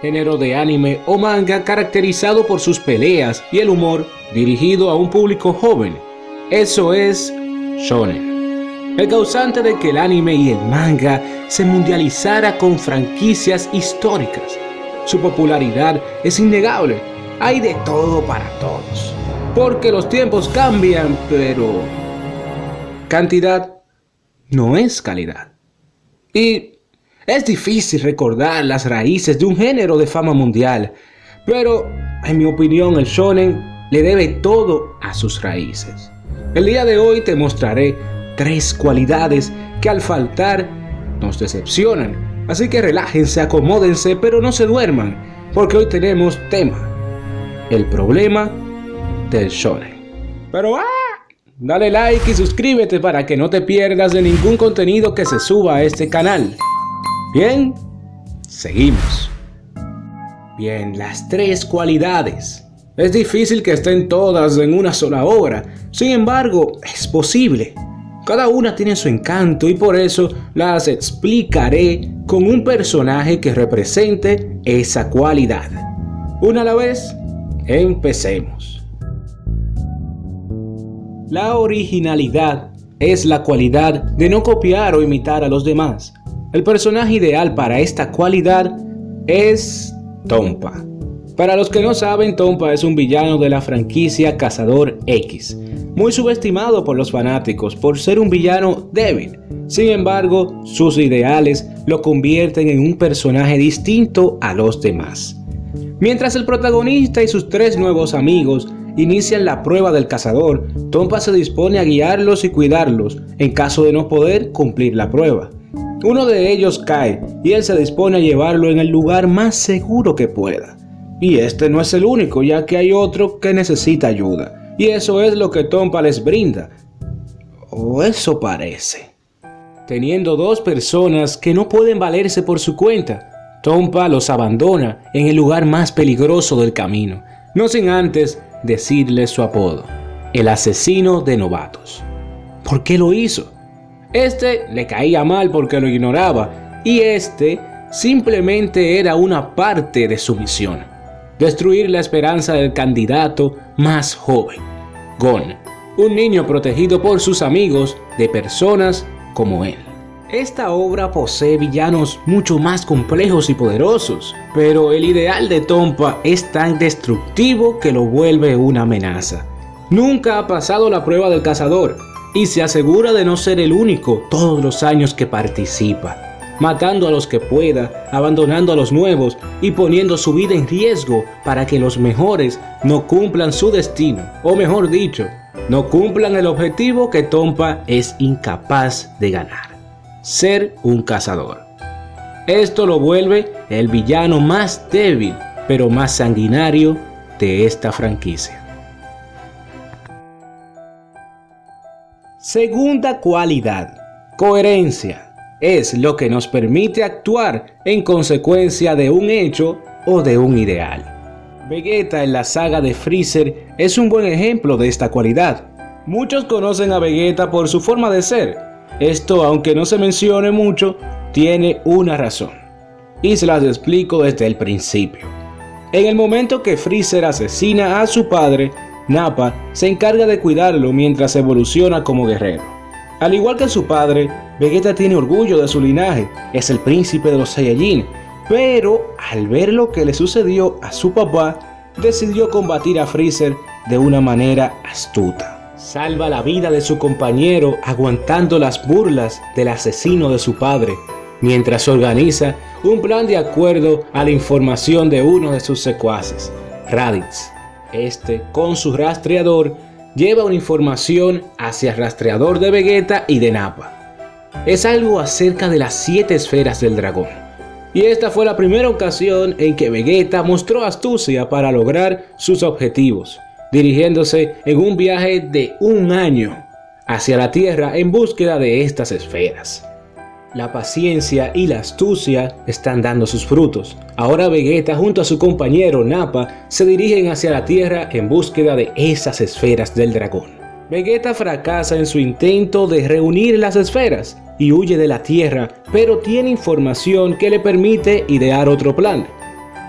género de anime o manga caracterizado por sus peleas y el humor dirigido a un público joven. Eso es shonen. El causante de que el anime y el manga se mundializara con franquicias históricas. Su popularidad es innegable, hay de todo para todos. Porque los tiempos cambian, pero cantidad no es calidad. Y es difícil recordar las raíces de un género de fama mundial, pero en mi opinión el shonen le debe todo a sus raíces. El día de hoy te mostraré tres cualidades que al faltar nos decepcionan. Así que relájense, acomódense, pero no se duerman, porque hoy tenemos tema. El problema del shonen. Pero ¡ah! Dale like y suscríbete para que no te pierdas de ningún contenido que se suba a este canal. Bien, seguimos. Bien, las tres cualidades. Es difícil que estén todas en una sola obra, sin embargo, es posible. Cada una tiene su encanto y por eso las explicaré con un personaje que represente esa cualidad. Una a la vez, empecemos. La originalidad es la cualidad de no copiar o imitar a los demás. El personaje ideal para esta cualidad es Tompa. Para los que no saben, Tompa es un villano de la franquicia Cazador X, muy subestimado por los fanáticos por ser un villano débil. Sin embargo, sus ideales lo convierten en un personaje distinto a los demás. Mientras el protagonista y sus tres nuevos amigos inician la prueba del cazador, Tompa se dispone a guiarlos y cuidarlos en caso de no poder cumplir la prueba. Uno de ellos cae y él se dispone a llevarlo en el lugar más seguro que pueda. Y este no es el único, ya que hay otro que necesita ayuda. Y eso es lo que Tompa les brinda. O eso parece. Teniendo dos personas que no pueden valerse por su cuenta, Tompa los abandona en el lugar más peligroso del camino, no sin antes decirle su apodo, el asesino de novatos. ¿Por qué lo hizo? Este le caía mal porque lo ignoraba y este simplemente era una parte de su misión. Destruir la esperanza del candidato más joven, Gon, un niño protegido por sus amigos de personas como él. Esta obra posee villanos mucho más complejos y poderosos, pero el ideal de Tompa es tan destructivo que lo vuelve una amenaza. Nunca ha pasado la prueba del cazador, y se asegura de no ser el único todos los años que participa, matando a los que pueda, abandonando a los nuevos y poniendo su vida en riesgo para que los mejores no cumplan su destino, o mejor dicho, no cumplan el objetivo que Tompa es incapaz de ganar, ser un cazador. Esto lo vuelve el villano más débil, pero más sanguinario de esta franquicia. Segunda cualidad, coherencia, es lo que nos permite actuar en consecuencia de un hecho o de un ideal. Vegeta en la saga de Freezer es un buen ejemplo de esta cualidad. Muchos conocen a Vegeta por su forma de ser. Esto, aunque no se mencione mucho, tiene una razón. Y se las explico desde el principio. En el momento que Freezer asesina a su padre, Nappa se encarga de cuidarlo mientras evoluciona como guerrero. Al igual que su padre, Vegeta tiene orgullo de su linaje, es el príncipe de los Saiyajin, pero al ver lo que le sucedió a su papá, decidió combatir a Freezer de una manera astuta. Salva la vida de su compañero aguantando las burlas del asesino de su padre, mientras organiza un plan de acuerdo a la información de uno de sus secuaces, Raditz. Este, con su rastreador, lleva una información hacia el rastreador de Vegeta y de Nappa. Es algo acerca de las siete esferas del dragón. Y esta fue la primera ocasión en que Vegeta mostró astucia para lograr sus objetivos, dirigiéndose en un viaje de un año hacia la Tierra en búsqueda de estas esferas. La paciencia y la astucia están dando sus frutos. Ahora Vegeta junto a su compañero Nappa se dirigen hacia la Tierra en búsqueda de esas esferas del dragón. Vegeta fracasa en su intento de reunir las esferas y huye de la Tierra, pero tiene información que le permite idear otro plan.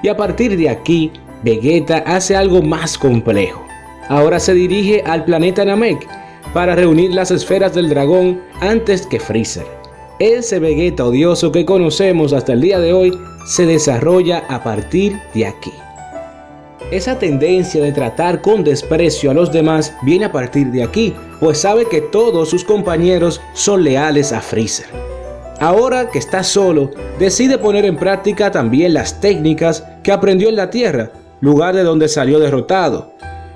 Y a partir de aquí, Vegeta hace algo más complejo. Ahora se dirige al planeta Namek para reunir las esferas del dragón antes que Freezer. Ese Vegeta odioso que conocemos hasta el día de hoy se desarrolla a partir de aquí. Esa tendencia de tratar con desprecio a los demás viene a partir de aquí, pues sabe que todos sus compañeros son leales a Freezer. Ahora que está solo, decide poner en práctica también las técnicas que aprendió en la Tierra, lugar de donde salió derrotado.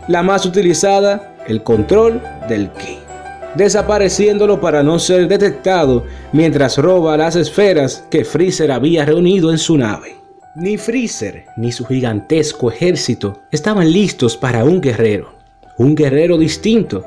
La más utilizada, el control del Ki, desapareciéndolo para no ser detectado mientras roba las esferas que Freezer había reunido en su nave. Ni Freezer ni su gigantesco ejército estaban listos para un guerrero, un guerrero distinto,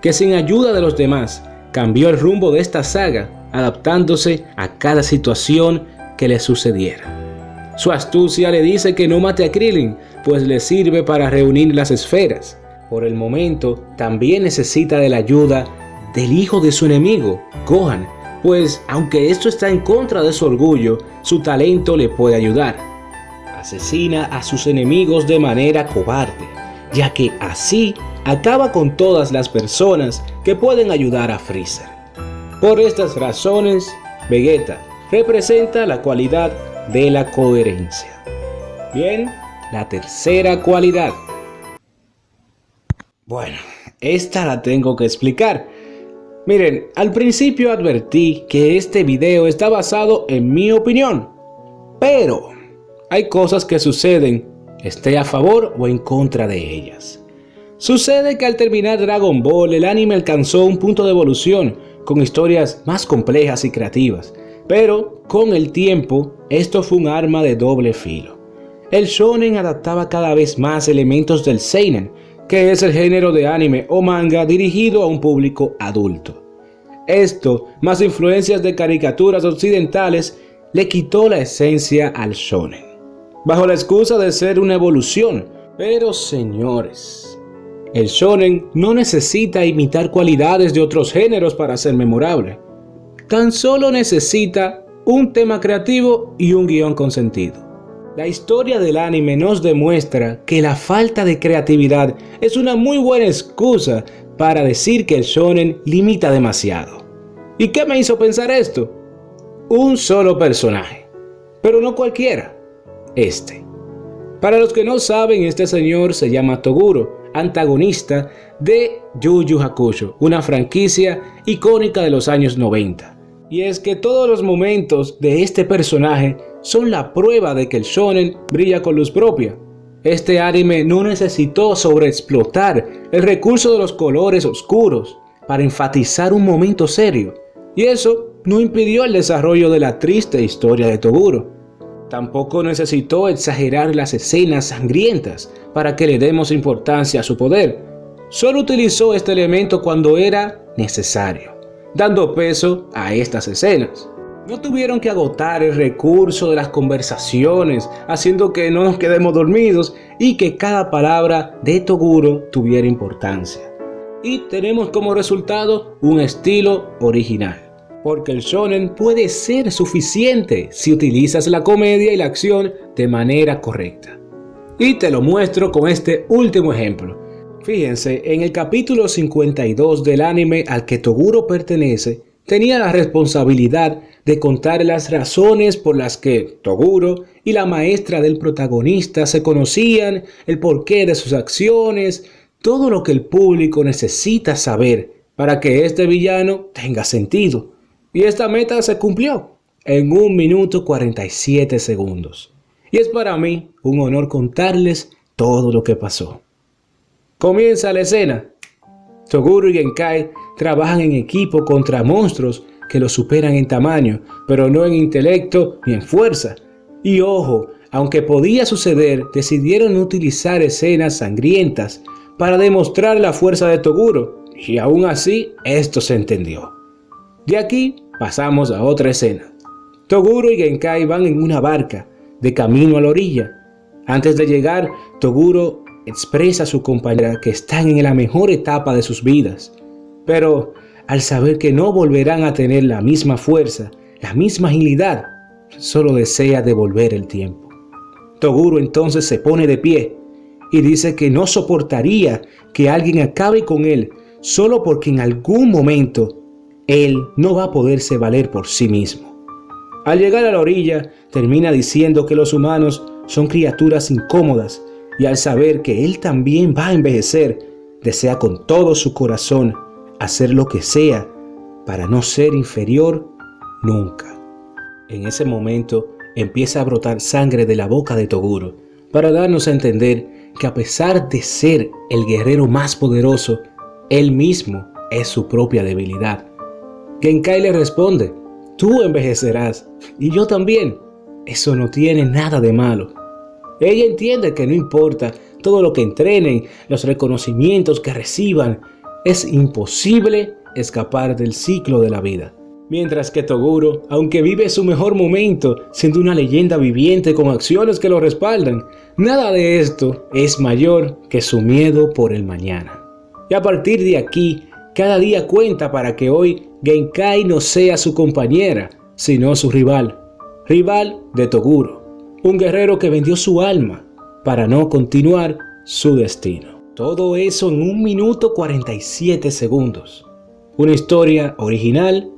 que sin ayuda de los demás cambió el rumbo de esta saga, adaptándose a cada situación que le sucediera. Su astucia le dice que no mate a Krillin, pues le sirve para reunir las esferas. Por el momento, también necesita de la ayuda del hijo de su enemigo, Gohan, pues aunque esto está en contra de su orgullo, su talento le puede ayudar. Asesina a sus enemigos de manera cobarde, ya que así acaba con todas las personas que pueden ayudar a Freezer. Por estas razones, Vegeta representa la cualidad de la coherencia. Bien, la tercera cualidad. Bueno, esta la tengo que explicar, Miren, al principio advertí que este video está basado en mi opinión, pero hay cosas que suceden, esté a favor o en contra de ellas. Sucede que al terminar Dragon Ball el anime alcanzó un punto de evolución con historias más complejas y creativas, pero con el tiempo esto fue un arma de doble filo. El shonen adaptaba cada vez más elementos del seinen, que es el género de anime o manga dirigido a un público adulto. Esto, más influencias de caricaturas occidentales, le quitó la esencia al shonen, bajo la excusa de ser una evolución. Pero señores, el shonen no necesita imitar cualidades de otros géneros para ser memorable. Tan solo necesita un tema creativo y un guion con sentido. La historia del anime nos demuestra que la falta de creatividad es una muy buena excusa para decir que el shonen limita demasiado. ¿Y qué me hizo pensar esto? Un solo personaje, pero no cualquiera, este. Para los que no saben, este señor se llama Toguro, antagonista de Yu Yu Hakusho, una franquicia icónica de los años 90. Y es que todos los momentos de este personaje son la prueba de que el shonen brilla con luz propia. Este anime no necesitó sobreexplotar el recurso de los colores oscuros para enfatizar un momento serio, y eso no impidió el desarrollo de la triste historia de Toguro. Tampoco necesitó exagerar las escenas sangrientas para que le demos importancia a su poder. Solo utilizó este elemento cuando era necesario, dando peso a estas escenas. No tuvieron que agotar el recurso de las conversaciones, haciendo que no nos quedemos dormidos y que cada palabra de Toguro tuviera importancia. Y tenemos como resultado un estilo original. Porque el shonen puede ser suficiente si utilizas la comedia y la acción de manera correcta. Y te lo muestro con este último ejemplo. Fíjense, en el capítulo 52 del anime al que Toguro pertenece, tenía la responsabilidad de contar las razones por las que Toguro y la maestra del protagonista se conocían, el porqué de sus acciones, todo lo que el público necesita saber para que este villano tenga sentido. Y esta meta se cumplió en 1 minuto 47 segundos. Y es para mí un honor contarles todo lo que pasó. Comienza la escena. Toguro y Genkai trabajan en equipo contra monstruos que los superan en tamaño, pero no en intelecto ni en fuerza. Y ojo, aunque podía suceder, decidieron utilizar escenas sangrientas para demostrar la fuerza de Toguro, y aún así esto se entendió. De aquí pasamos a otra escena. Toguro y Genkai van en una barca, de camino a la orilla. Antes de llegar, Toguro expresa a su compañera que están en la mejor etapa de sus vidas, pero al saber que no volverán a tener la misma fuerza, la misma agilidad, solo desea devolver el tiempo. Toguro entonces se pone de pie y dice que no soportaría que alguien acabe con él solo porque en algún momento él no va a poderse valer por sí mismo. Al llegar a la orilla, termina diciendo que los humanos son criaturas incómodas y al saber que él también va a envejecer, desea con todo su corazón hacer lo que sea para no ser inferior nunca. En ese momento empieza a brotar sangre de la boca de Toguro para darnos a entender que a pesar de ser el guerrero más poderoso, él mismo es su propia debilidad. Genkai le responde, tú envejecerás y yo también. Eso no tiene nada de malo. Ella entiende que no importa todo lo que entrenen, los reconocimientos que reciban, es imposible escapar del ciclo de la vida. Mientras que Toguro, aunque vive su mejor momento, siendo una leyenda viviente con acciones que lo respaldan, nada de esto es mayor que su miedo por el mañana. Y a partir de aquí, cada día cuenta para que hoy Genkai no sea su compañera, sino su rival. Rival de Toguro, un guerrero que vendió su alma para no continuar su destino. Todo eso en un minuto 47 segundos. Una historia original,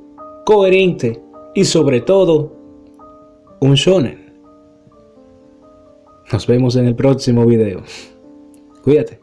coherente y sobre todo, un shonen. Nos vemos en el próximo video. Cuídate.